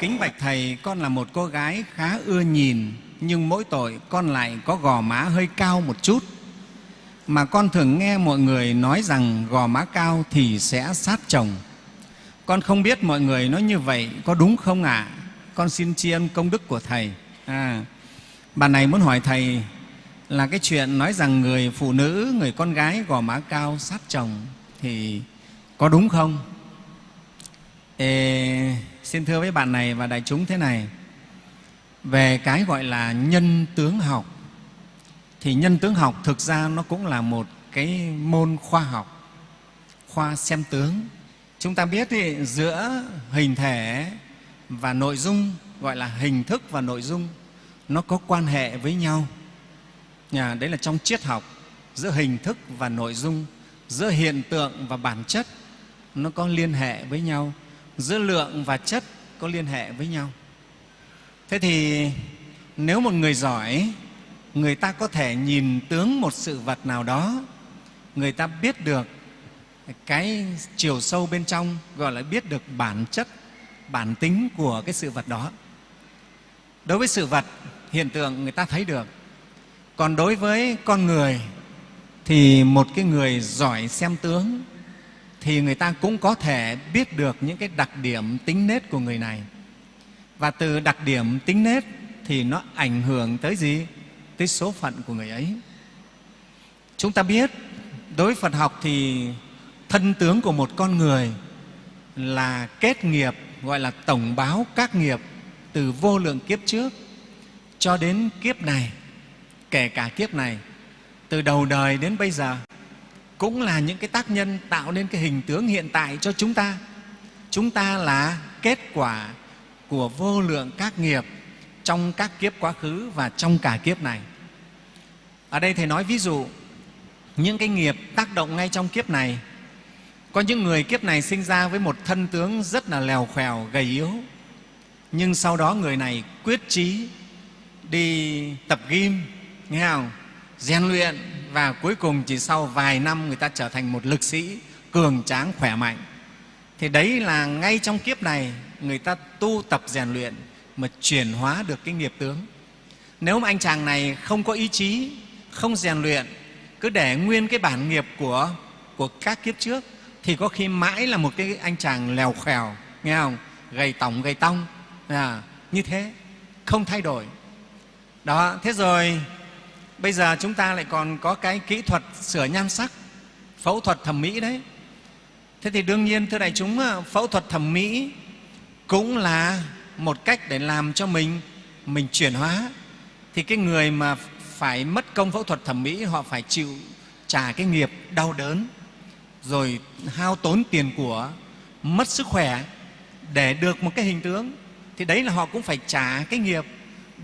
Kính bạch Thầy, con là một cô gái khá ưa nhìn, nhưng mỗi tội con lại có gò má hơi cao một chút. Mà con thường nghe mọi người nói rằng gò má cao thì sẽ sát chồng. Con không biết mọi người nói như vậy có đúng không ạ? À? Con xin tri ân công đức của Thầy. À, bà này muốn hỏi Thầy là cái chuyện nói rằng người phụ nữ, người con gái gò má cao sát chồng thì có đúng không? Ê, xin thưa với bạn này và đại chúng thế này. Về cái gọi là nhân tướng học thì nhân tướng học thực ra nó cũng là một cái môn khoa học khoa xem tướng. Chúng ta biết thì giữa hình thể và nội dung gọi là hình thức và nội dung nó có quan hệ với nhau. Nhà đấy là trong triết học giữa hình thức và nội dung giữa hiện tượng và bản chất nó có liên hệ với nhau giữa lượng và chất có liên hệ với nhau. Thế thì nếu một người giỏi, người ta có thể nhìn tướng một sự vật nào đó, người ta biết được cái chiều sâu bên trong, gọi là biết được bản chất, bản tính của cái sự vật đó. Đối với sự vật, hiện tượng người ta thấy được. Còn đối với con người thì một cái người giỏi xem tướng thì người ta cũng có thể biết được những cái đặc điểm tính nết của người này. Và từ đặc điểm tính nết thì nó ảnh hưởng tới gì? Tới số phận của người ấy. Chúng ta biết, đối với phật học thì thân tướng của một con người là kết nghiệp, gọi là tổng báo các nghiệp từ vô lượng kiếp trước cho đến kiếp này, kể cả kiếp này, từ đầu đời đến bây giờ cũng là những cái tác nhân tạo nên cái hình tướng hiện tại cho chúng ta. Chúng ta là kết quả của vô lượng các nghiệp trong các kiếp quá khứ và trong cả kiếp này. Ở đây thầy nói ví dụ, những cái nghiệp tác động ngay trong kiếp này. Có những người kiếp này sinh ra với một thân tướng rất là lèo khèo, gầy yếu. Nhưng sau đó người này quyết chí đi tập gym, nghe không? Rèn luyện và cuối cùng chỉ sau vài năm người ta trở thành một lực sĩ cường tráng khỏe mạnh. Thì đấy là ngay trong kiếp này người ta tu tập rèn luyện mà chuyển hóa được cái nghiệp tướng. Nếu mà anh chàng này không có ý chí không rèn luyện cứ để nguyên cái bản nghiệp của của các kiếp trước thì có khi mãi là một cái anh chàng lèo khèo nghe không? Gầy tỏng gầy tông à, như thế không thay đổi. Đó thế rồi bây giờ chúng ta lại còn có cái kỹ thuật sửa nhan sắc, phẫu thuật thẩm mỹ đấy. Thế thì đương nhiên, thưa đại chúng phẫu thuật thẩm mỹ cũng là một cách để làm cho mình mình chuyển hóa. Thì cái người mà phải mất công phẫu thuật thẩm mỹ, họ phải chịu trả cái nghiệp đau đớn, rồi hao tốn tiền của, mất sức khỏe để được một cái hình tướng. Thì đấy là họ cũng phải trả cái nghiệp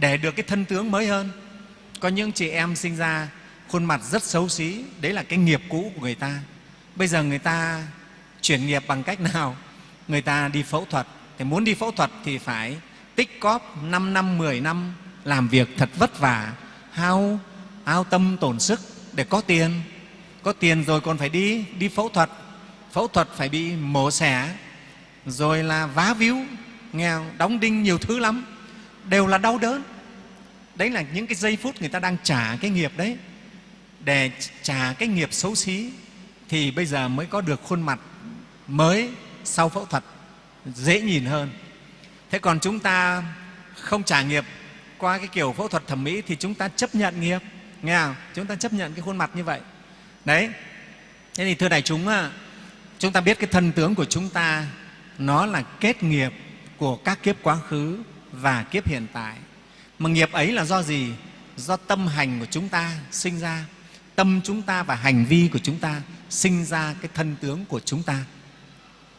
để được cái thân tướng mới hơn có những chị em sinh ra khuôn mặt rất xấu xí, đấy là cái nghiệp cũ của người ta. Bây giờ người ta chuyển nghiệp bằng cách nào? Người ta đi phẫu thuật. Thì muốn đi phẫu thuật thì phải tích cóp 5 năm 10 năm, làm việc thật vất vả, hao hao tâm tổn sức để có tiền. Có tiền rồi còn phải đi đi phẫu thuật. Phẫu thuật phải bị mổ xẻ, rồi là vá víu. Nghèo, đóng đinh nhiều thứ lắm. Đều là đau đớn đấy là những cái giây phút người ta đang trả cái nghiệp đấy. Để trả cái nghiệp xấu xí thì bây giờ mới có được khuôn mặt mới sau phẫu thuật, dễ nhìn hơn. Thế còn chúng ta không trả nghiệp qua cái kiểu phẫu thuật thẩm mỹ thì chúng ta chấp nhận nghiệp, nghe không? chúng ta chấp nhận cái khuôn mặt như vậy. Đấy. Thế thì thưa đại chúng chúng ta biết cái thân tướng của chúng ta, nó là kết nghiệp của các kiếp quá khứ và kiếp hiện tại mà nghiệp ấy là do gì? Do tâm hành của chúng ta sinh ra. Tâm chúng ta và hành vi của chúng ta sinh ra cái thân tướng của chúng ta.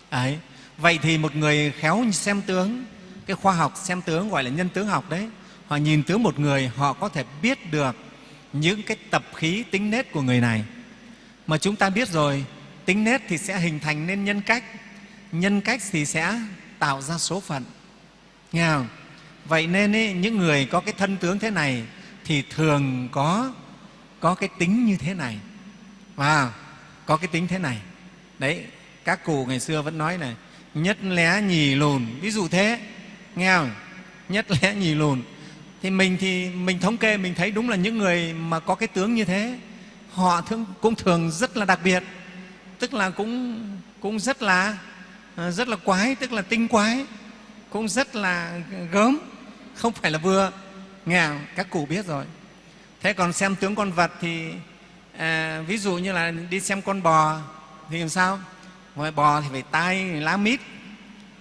Ấy, vậy thì một người khéo xem tướng, cái khoa học xem tướng gọi là nhân tướng học đấy, họ nhìn tướng một người, họ có thể biết được những cái tập khí tính nết của người này. Mà chúng ta biết rồi, tính nết thì sẽ hình thành nên nhân cách. Nhân cách thì sẽ tạo ra số phận. Nghe không? Vậy nên ý, những người có cái thân tướng thế này thì thường có có cái tính như thế này. Và có cái tính thế này. Đấy các cụ ngày xưa vẫn nói này nhất lé nhì lùn. Ví dụ thế nghe không? Nhất lé nhì lùn. Thì mình thì mình thống kê mình thấy đúng là những người mà có cái tướng như thế họ thường, cũng thường rất là đặc biệt. Tức là cũng cũng rất là ờ, rất là quái tức là tinh quái cũng rất là gớm không phải là vừa. Nghe các cụ biết rồi. Thế còn xem tướng con vật thì à, ví dụ như là đi xem con bò thì làm sao? Gọi bò thì phải tai lá mít.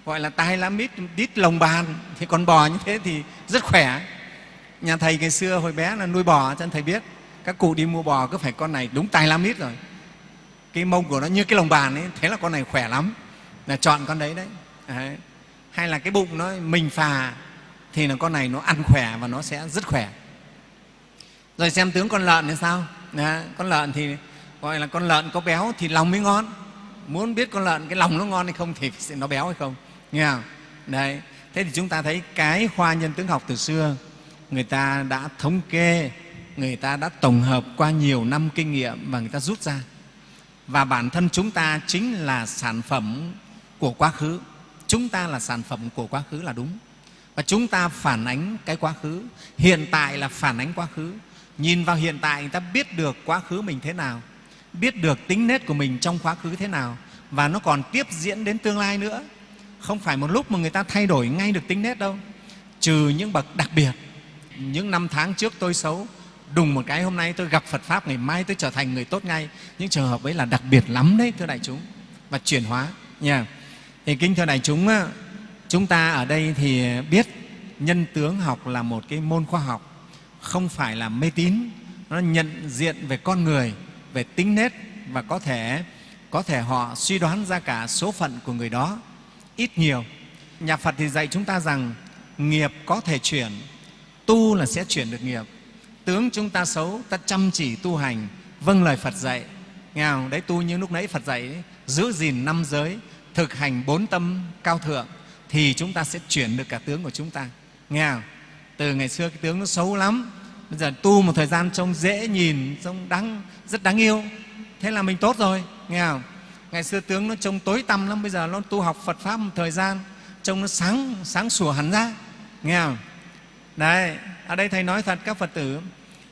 Gọi là tai lá mít đít lồng bàn. Thì con bò như thế thì rất khỏe. Nhà thầy ngày xưa hồi bé là nuôi bò cho nên thầy biết. Các cụ đi mua bò cứ phải con này đúng tai lá mít rồi. Cái mông của nó như cái lồng bàn ấy thế là con này khỏe lắm. Là chọn con đấy đấy, đấy. hay là cái bụng nó mình phà thì là con này nó ăn khỏe và nó sẽ rất khỏe. Rồi xem tướng con lợn thì sao? Đấy, con lợn thì gọi là con lợn có béo thì lòng mới ngon. Muốn biết con lợn cái lòng nó ngon hay không thì nó béo hay không nghe không? Đấy thế thì chúng ta thấy cái khoa nhân tướng học từ xưa người ta đã thống kê người ta đã tổng hợp qua nhiều năm kinh nghiệm và người ta rút ra. Và bản thân chúng ta chính là sản phẩm của quá khứ. Chúng ta là sản phẩm của quá khứ là đúng và chúng ta phản ánh cái quá khứ. Hiện tại là phản ánh quá khứ. Nhìn vào hiện tại người ta biết được quá khứ mình thế nào, biết được tính nết của mình trong quá khứ thế nào, và nó còn tiếp diễn đến tương lai nữa. Không phải một lúc mà người ta thay đổi ngay được tính nết đâu. Trừ những bậc đặc biệt, những năm tháng trước tôi xấu, đùng một cái hôm nay tôi gặp Phật Pháp, ngày mai tôi trở thành người tốt ngay. Những trường hợp ấy là đặc biệt lắm đấy, thưa đại chúng. Và chuyển hóa, nha. Thì kính thưa đại chúng chúng ta ở đây thì biết nhân tướng học là một cái môn khoa học không phải là mê tín. Nó nhận diện về con người về tính nết và có thể có thể họ suy đoán ra cả số phận của người đó. Ít nhiều nhà phật thì dạy chúng ta rằng nghiệp có thể chuyển tu là sẽ chuyển được nghiệp. Tướng chúng ta xấu ta chăm chỉ tu hành. Vâng lời phật dạy. Nghe không? đấy tu như lúc nãy phật dạy ấy, giữ gìn năm giới thực hành bốn tâm cao thượng thì chúng ta sẽ chuyển được cả tướng của chúng ta. Nghe không? từ ngày xưa cái tướng nó xấu lắm, bây giờ tu một thời gian trông dễ nhìn, trông đáng, rất đáng yêu. Thế là mình tốt rồi, nghe không? Ngày xưa tướng nó trông tối tăm lắm, bây giờ nó tu học phật pháp một thời gian, trông nó sáng sáng sủa hẳn ra. Nghe không? Đấy, ở đây thầy nói thật, các phật tử,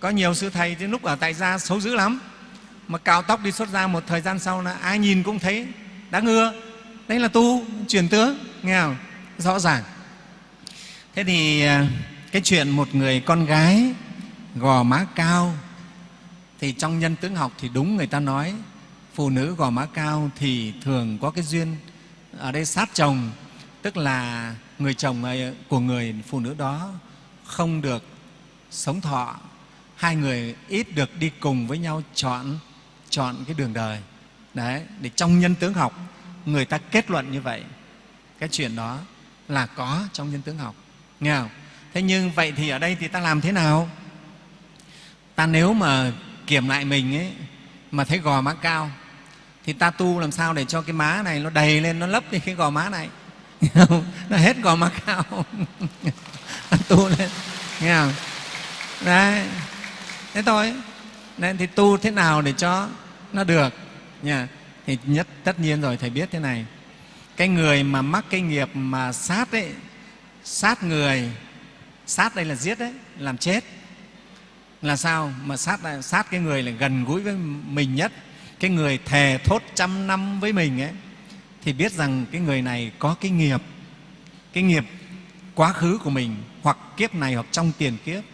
có nhiều sư thầy đến lúc ở tại gia xấu dữ lắm, mà cạo tóc đi xuất ra một thời gian sau là ai nhìn cũng thấy, đáng ưa. Đấy là tu, chuyển tướng, nghe không? Rõ ràng. Thế thì à, cái chuyện một người con gái gò má cao thì trong nhân tướng học thì đúng người ta nói, phụ nữ gò má cao thì thường có cái duyên ở đây sát chồng, tức là người chồng à, của người phụ nữ đó không được sống thọ. Hai người ít được đi cùng với nhau chọn chọn cái đường đời. Đấy, để trong nhân tướng học, người ta kết luận như vậy, cái chuyện đó là có trong nhân tướng học. Nghe không? Thế nhưng vậy thì ở đây thì ta làm thế nào? Ta nếu mà kiểm lại mình ấy, mà thấy gò má cao, thì ta tu làm sao để cho cái má này nó đầy lên, nó lấp đi cái gò má này? Nó hết gò má cao. Tu lên. Nghe không? Đấy. Thế thôi. Nên thì tu thế nào để cho nó được? Nha. Thì nhất, tất nhiên rồi, thầy biết thế này cái người mà mắc cái nghiệp mà sát ấy, sát người, sát đây là giết đấy, làm chết. Là sao mà sát sát cái người là gần gũi với mình nhất? Cái người thề thốt trăm năm với mình ấy, thì biết rằng cái người này có cái nghiệp cái nghiệp quá khứ của mình hoặc kiếp này hoặc trong tiền kiếp,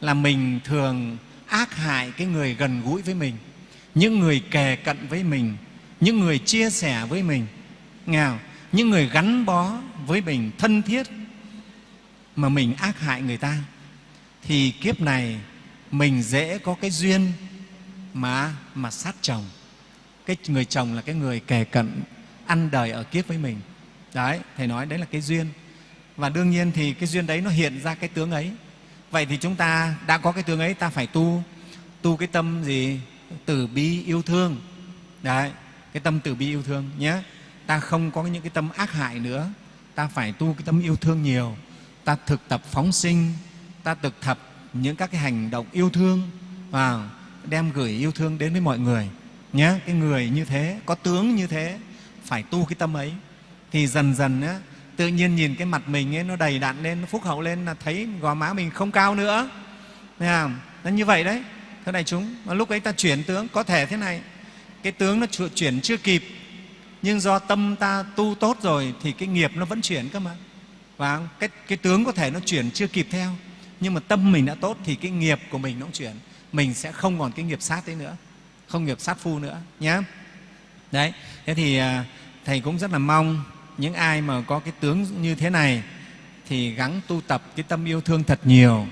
là mình thường ác hại cái người gần gũi với mình, những người kề cận với mình, những người chia sẻ với mình. Nghe không? Những người gắn bó với mình thân thiết mà mình ác hại người ta, thì kiếp này mình dễ có cái duyên mà mà sát chồng. Cái người chồng là cái người kề cận, ăn đời ở kiếp với mình. Đấy, thầy nói đấy là cái duyên. Và đương nhiên thì cái duyên đấy nó hiện ra cái tướng ấy. Vậy thì chúng ta đã có cái tướng ấy, ta phải tu tu cái tâm gì? Từ bi yêu thương. Đấy, cái tâm từ bi yêu thương nhé ta không có những cái tâm ác hại nữa. Ta phải tu cái tâm yêu thương nhiều. Ta thực tập phóng sinh. Ta thực tập những các cái hành động yêu thương và đem gửi yêu thương đến với mọi người. Nhé cái người như thế có tướng như thế phải tu cái tâm ấy. Thì dần dần á, tự nhiên nhìn cái mặt mình ấy nó đầy đặn lên nó phúc hậu lên là thấy gò má mình không cao nữa. Thấy nó như vậy đấy. Thưa đại chúng lúc ấy ta chuyển tướng có thể thế này. Cái tướng nó chuyển chưa kịp nhưng do tâm ta tu tốt rồi thì cái nghiệp nó vẫn chuyển cơ mà. Và cái, cái tướng có thể nó chuyển chưa kịp theo. Nhưng mà tâm mình đã tốt thì cái nghiệp của mình nó cũng chuyển. Mình sẽ không còn cái nghiệp sát đấy nữa. Không nghiệp sát phu nữa nhé đấy thế thì à, thầy cũng rất là mong những ai mà có cái tướng như thế này thì gắng tu tập cái tâm yêu thương thật nhiều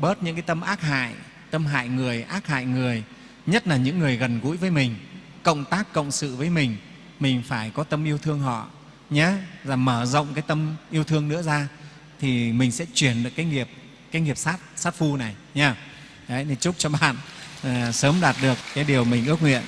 bớt những cái tâm ác hại tâm hại người ác hại người nhất là những người gần gũi với mình cộng tác cộng sự với mình mình phải có tâm yêu thương họ nhé và mở rộng cái tâm yêu thương nữa ra thì mình sẽ chuyển được cái nghiệp cái nghiệp sát sát phu này nha. Đấy thì chúc cho bạn à, sớm đạt được cái điều mình ước nguyện.